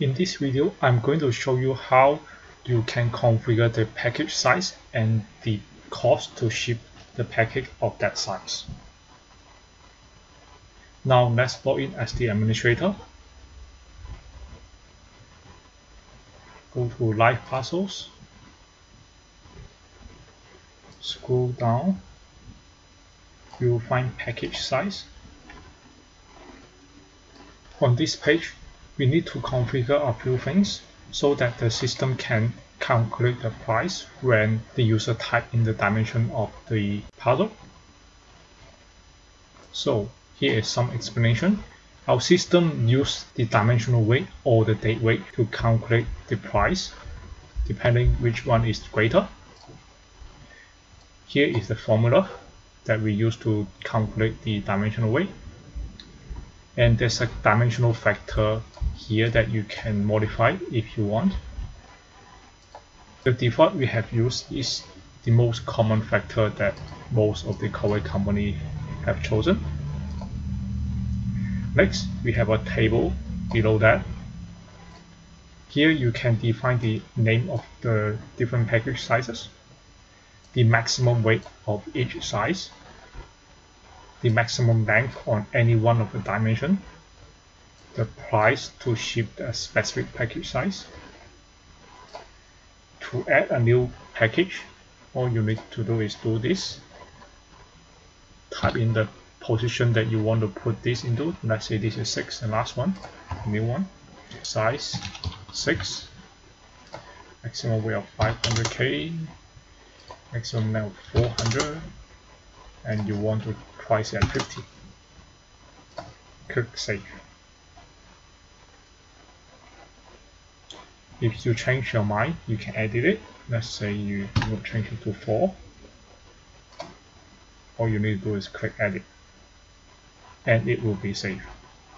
In this video, I'm going to show you how you can configure the package size and the cost to ship the package of that size. Now let's log in as the administrator. Go to Live Parcels. Scroll down. You will find package size. On this page, we need to configure a few things so that the system can calculate the price when the user type in the dimension of the puzzle. So here is some explanation. Our system uses the dimensional weight or the dead weight to calculate the price depending which one is greater. Here is the formula that we use to calculate the dimensional weight and there's a dimensional factor here that you can modify if you want. The default we have used is the most common factor that most of the cover company have chosen. Next, we have a table below that. Here you can define the name of the different package sizes, the maximum weight of each size, the maximum length on any one of the dimension, the price to ship a specific package size. To add a new package, all you need to do is do this. Type in the position that you want to put this into. Let's say this is 6, the last one, new one. Size 6, maximum weight of 500k, maximum length of 400, and you want to price at 50. Click Save. If you change your mind, you can edit it. Let's say you will change it to 4. All you need to do is click Edit. And it will be saved.